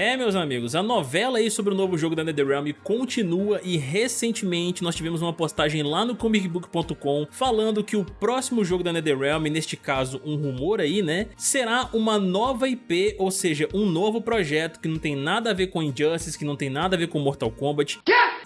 É, meus amigos, a novela aí sobre o novo jogo da NetherRealm continua e recentemente nós tivemos uma postagem lá no comicbook.com falando que o próximo jogo da NetherRealm, neste caso um rumor aí, né, será uma nova IP, ou seja, um novo projeto que não tem nada a ver com Injustice, que não tem nada a ver com Mortal Kombat.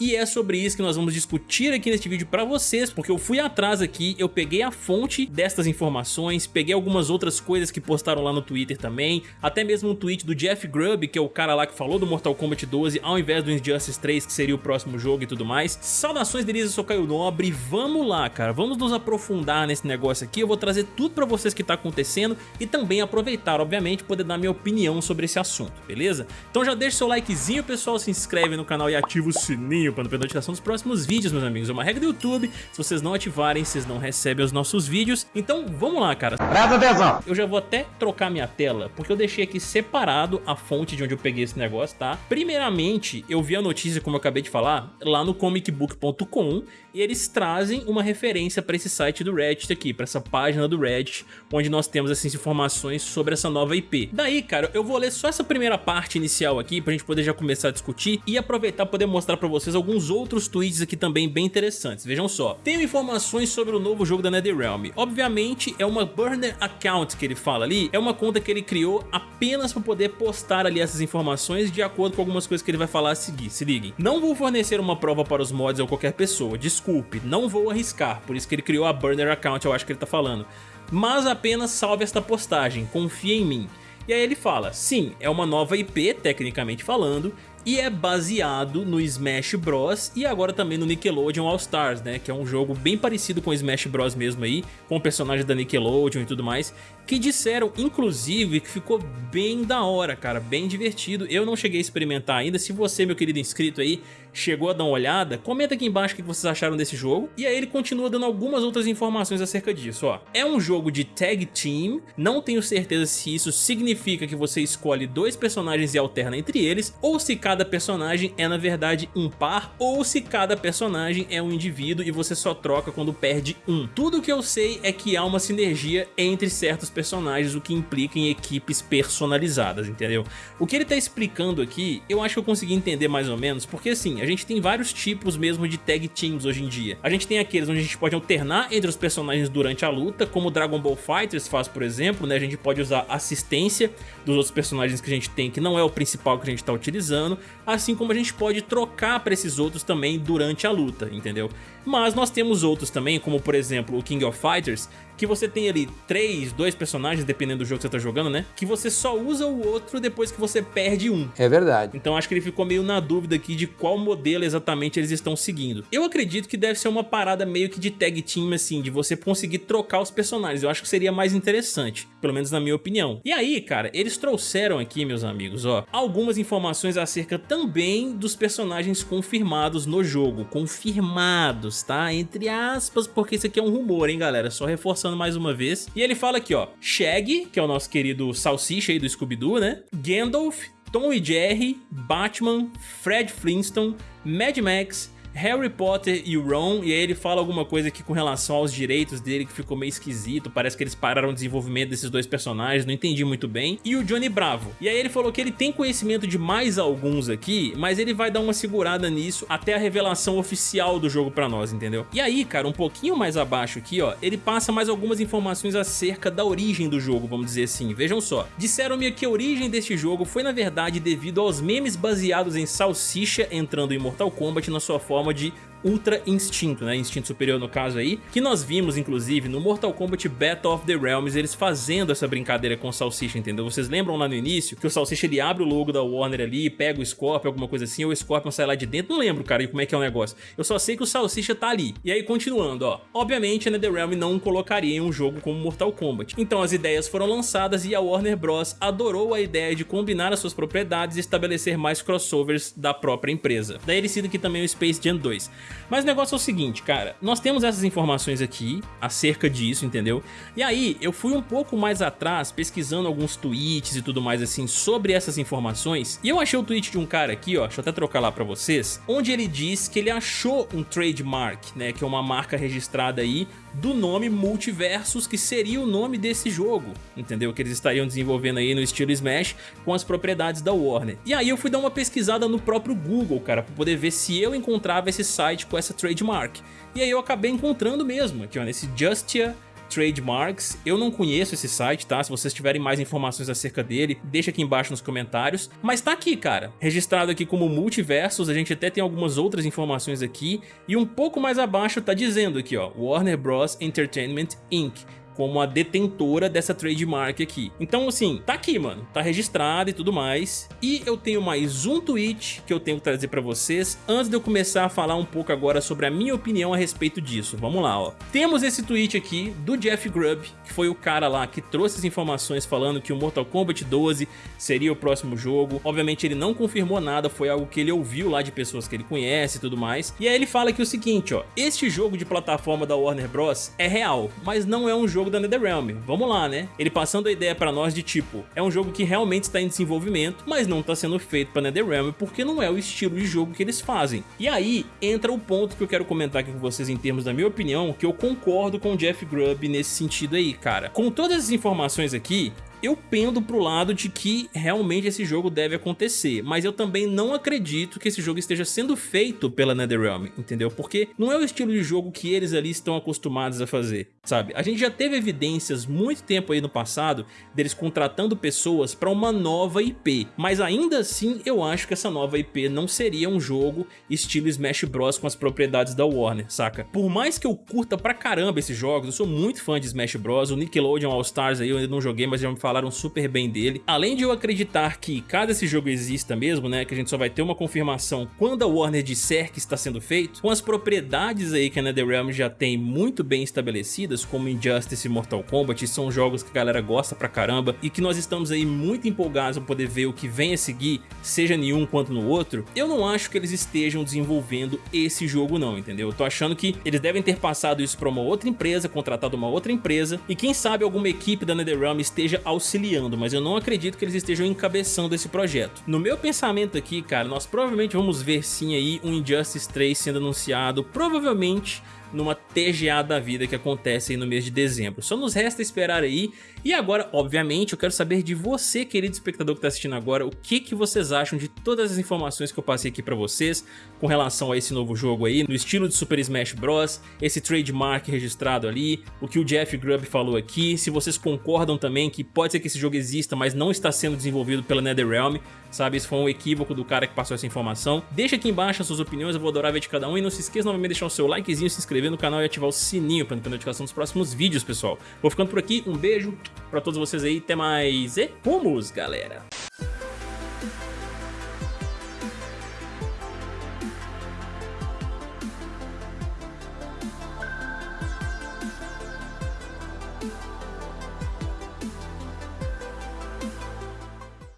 E é sobre isso que nós vamos discutir aqui neste vídeo pra vocês, porque eu fui atrás aqui, eu peguei a fonte destas informações, peguei algumas outras coisas que postaram lá no Twitter também, até mesmo um tweet do Jeff Grubb, que é o cara lá que falou do Mortal Kombat 12, ao invés do Injustice 3, que seria o próximo jogo e tudo mais. Saudações, Denise, eu sou Caio Nobre, vamos lá, cara, vamos nos aprofundar nesse negócio aqui, eu vou trazer tudo pra vocês que tá acontecendo e também aproveitar, obviamente, poder dar minha opinião sobre esse assunto, beleza? Então já deixa seu likezinho, pessoal, se inscreve no canal e ativa o sininho pra não perder notificação dos próximos vídeos, meus amigos. É uma regra do YouTube, se vocês não ativarem, vocês não recebem os nossos vídeos. Então vamos lá, cara. Presta atenção! Eu já vou até trocar minha tela, porque eu deixei aqui separado a fonte de onde eu peguei esse negócio, tá? Primeiramente, eu vi a notícia, como eu acabei de falar, lá no comicbook.com e eles trazem uma referência para esse site do Reddit aqui, para essa página do Reddit, onde nós temos essas assim, informações sobre essa nova IP. Daí, cara, eu vou ler só essa primeira parte inicial aqui, pra gente poder já começar a discutir e aproveitar para poder mostrar para vocês alguns outros tweets aqui também bem interessantes. Vejam só, tenho informações sobre o novo jogo da NetherRealm. Obviamente, é uma burner account que ele fala ali, é uma conta que ele criou apenas para poder postar ali essas informações de acordo com algumas coisas que ele vai falar a seguir. Se liguem. Não vou fornecer uma prova para os mods ou qualquer pessoa, desculpe, não vou arriscar, por isso que ele criou a burner account, eu acho que ele tá falando. Mas apenas salve esta postagem, confia em mim. E aí ele fala, sim, é uma nova IP, tecnicamente falando, e é baseado no Smash Bros. E agora também no Nickelodeon All Stars, né, que é um jogo bem parecido com Smash Bros. mesmo aí, com personagens da Nickelodeon e tudo mais, que disseram inclusive que ficou bem da hora, cara, bem divertido. Eu não cheguei a experimentar ainda, se você, meu querido inscrito aí, chegou a dar uma olhada, comenta aqui embaixo o que vocês acharam desse jogo. E aí ele continua dando algumas outras informações acerca disso, ó. É um jogo de tag team, não tenho certeza se isso significa que você escolhe dois personagens e alterna entre eles, ou se cada personagem é na verdade um par, ou se cada personagem é um indivíduo e você só troca quando perde um. Tudo que eu sei é que há uma sinergia entre certos personagens, o que implica em equipes personalizadas, entendeu? O que ele tá explicando aqui, eu acho que eu consegui entender mais ou menos, porque assim, a gente tem vários tipos mesmo de tag teams hoje em dia. A gente tem aqueles onde a gente pode alternar entre os personagens durante a luta, como Dragon Ball Fighters faz, por exemplo, né? A gente pode usar assistência dos outros personagens que a gente tem, que não é o principal que a gente está utilizando, assim como a gente pode trocar para esses outros também durante a luta, entendeu? Mas nós temos outros também, como por exemplo o King of Fighters, que você tem ali três, dois personagens, dependendo do jogo que você tá jogando, né? Que você só usa o outro depois que você perde um. É verdade. Então acho que ele ficou meio na dúvida aqui de qual modelo exatamente eles estão seguindo. Eu acredito que deve ser uma parada meio que de tag team, assim, de você conseguir trocar os personagens. Eu acho que seria mais interessante, pelo menos na minha opinião. E aí, cara, eles trouxeram aqui, meus amigos, ó, algumas informações acerca também dos personagens confirmados no jogo. Confirmados, tá? Entre aspas, porque isso aqui é um rumor, hein, galera? Só reforçando mais uma vez. E ele fala aqui, ó, Shaggy, que é o nosso querido Salsicha aí do Scooby-Doo, né? Gandalf, Tom e Jerry, Batman, Fred Flintstone, Mad Max, Harry Potter e o Ron, e aí ele fala alguma coisa aqui com relação aos direitos dele que ficou meio esquisito, parece que eles pararam o desenvolvimento desses dois personagens, não entendi muito bem, e o Johnny Bravo. E aí ele falou que ele tem conhecimento de mais alguns aqui, mas ele vai dar uma segurada nisso até a revelação oficial do jogo pra nós, entendeu? E aí, cara, um pouquinho mais abaixo aqui, ó, ele passa mais algumas informações acerca da origem do jogo, vamos dizer assim, vejam só. Disseram-me que a origem deste jogo foi na verdade devido aos memes baseados em Salsicha entrando em Mortal Kombat na sua forma forma de Ultra Instinto, né? Instinto superior no caso aí, que nós vimos inclusive no Mortal Kombat Battle of the Realms eles fazendo essa brincadeira com o Salsicha, entendeu? Vocês lembram lá no início que o Salsicha ele abre o logo da Warner ali, pega o Scorpion, alguma coisa assim, ou o Scorpion sai lá de dentro, não lembro, cara, e como é que é o negócio. Eu só sei que o Salsicha tá ali. E aí, continuando, ó. Obviamente, a NetherRealm não colocaria em um jogo como Mortal Kombat. Então as ideias foram lançadas e a Warner Bros. adorou a ideia de combinar as suas propriedades e estabelecer mais crossovers da própria empresa. Daí ele cita aqui também o Space Jam 2. Mas o negócio é o seguinte, cara, nós temos essas informações aqui acerca disso, entendeu? E aí, eu fui um pouco mais atrás, pesquisando alguns tweets e tudo mais assim sobre essas informações, e eu achei o tweet de um cara aqui, ó, deixa eu até trocar lá pra vocês, onde ele diz que ele achou um trademark, né, que é uma marca registrada aí do nome Multiversus, que seria o nome desse jogo, entendeu? Que eles estariam desenvolvendo aí no estilo Smash com as propriedades da Warner. E aí eu fui dar uma pesquisada no próprio Google, cara, pra poder ver se eu encontrava esse site com essa trademark. E aí eu acabei encontrando mesmo, aqui ó, nesse Justia Trademarks. Eu não conheço esse site, tá? Se vocês tiverem mais informações acerca dele, deixa aqui embaixo nos comentários. Mas tá aqui, cara. Registrado aqui como Multiversos, a gente até tem algumas outras informações aqui. E um pouco mais abaixo tá dizendo aqui, ó, Warner Bros. Entertainment Inc como a detentora dessa trademark aqui. Então assim, tá aqui mano, tá registrado e tudo mais. E eu tenho mais um tweet que eu tenho que trazer pra vocês antes de eu começar a falar um pouco agora sobre a minha opinião a respeito disso. Vamos lá ó. Temos esse tweet aqui do Jeff Grubb, que foi o cara lá que trouxe as informações falando que o Mortal Kombat 12 seria o próximo jogo. Obviamente ele não confirmou nada, foi algo que ele ouviu lá de pessoas que ele conhece e tudo mais. E aí ele fala aqui o seguinte ó, este jogo de plataforma da Warner Bros é real, mas não é um jogo jogo da NetherRealm. Vamos lá, né? Ele passando a ideia pra nós de tipo, é um jogo que realmente está em desenvolvimento, mas não está sendo feito pra NetherRealm porque não é o estilo de jogo que eles fazem. E aí entra o ponto que eu quero comentar aqui com vocês em termos da minha opinião, que eu concordo com o Jeff Grubb nesse sentido aí, cara. Com todas as informações aqui, eu pendo pro lado de que realmente esse jogo deve acontecer, mas eu também não acredito que esse jogo esteja sendo feito pela NetherRealm, entendeu? Porque não é o estilo de jogo que eles ali estão acostumados a fazer, sabe? A gente já teve evidências muito tempo aí no passado deles contratando pessoas para uma nova IP, mas ainda assim eu acho que essa nova IP não seria um jogo estilo Smash Bros com as propriedades da Warner, saca? Por mais que eu curta pra caramba esses jogos, eu sou muito fã de Smash Bros, o Nickelodeon All Stars aí eu ainda não joguei, mas já me falaram super bem dele. Além de eu acreditar que caso esse jogo exista mesmo, né, que a gente só vai ter uma confirmação quando a Warner disser que está sendo feito, com as propriedades aí que a NetherRealm já tem muito bem estabelecidas, como Injustice e Mortal Kombat, são jogos que a galera gosta pra caramba e que nós estamos aí muito empolgados para poder ver o que vem a seguir, seja em um quanto no outro, eu não acho que eles estejam desenvolvendo esse jogo não, entendeu? Eu tô achando que eles devem ter passado isso para uma outra empresa, contratado uma outra empresa e quem sabe alguma equipe da NetherRealm esteja auxiliando, mas eu não acredito que eles estejam encabeçando esse projeto. No meu pensamento aqui, cara, nós provavelmente vamos ver sim aí um Injustice 3 sendo anunciado, provavelmente numa TGA da vida que acontece aí no mês de dezembro. Só nos resta esperar aí. E agora, obviamente, eu quero saber de você, querido espectador que está assistindo agora, o que, que vocês acham de todas as informações que eu passei aqui para vocês com relação a esse novo jogo aí, no estilo de Super Smash Bros, esse trademark registrado ali, o que o Jeff Grubb falou aqui, se vocês concordam também que pode ser que esse jogo exista, mas não está sendo desenvolvido pela NetherRealm, sabe? Isso foi um equívoco do cara que passou essa informação. Deixa aqui embaixo as suas opiniões, eu vou adorar ver de cada um. E não se esqueça novamente de deixar o seu likezinho, se inscrever no canal e ativar o sininho para não perder notificação dos próximos vídeos, pessoal. Vou ficando por aqui, um beijo pra todos vocês aí, até mais e fomos, galera!